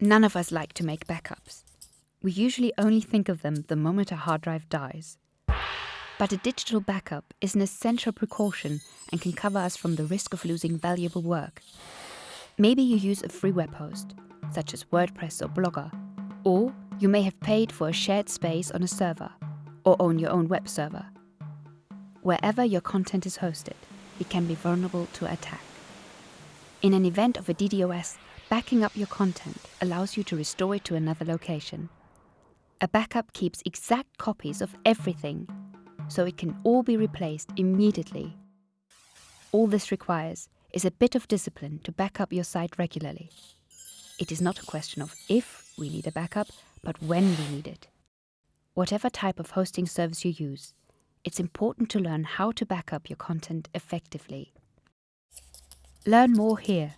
None of us like to make backups. We usually only think of them the moment a hard drive dies. But a digital backup is an essential precaution and can cover us from the risk of losing valuable work. Maybe you use a free web host, such as WordPress or Blogger, or you may have paid for a shared space on a server, or own your own web server. Wherever your content is hosted, it can be vulnerable to attack. In an event of a DDoS, backing up your content allows you to restore it to another location. A backup keeps exact copies of everything so it can all be replaced immediately. All this requires is a bit of discipline to back up your site regularly. It is not a question of if we need a backup, but when we need it. Whatever type of hosting service you use, it's important to learn how to back up your content effectively. Learn more here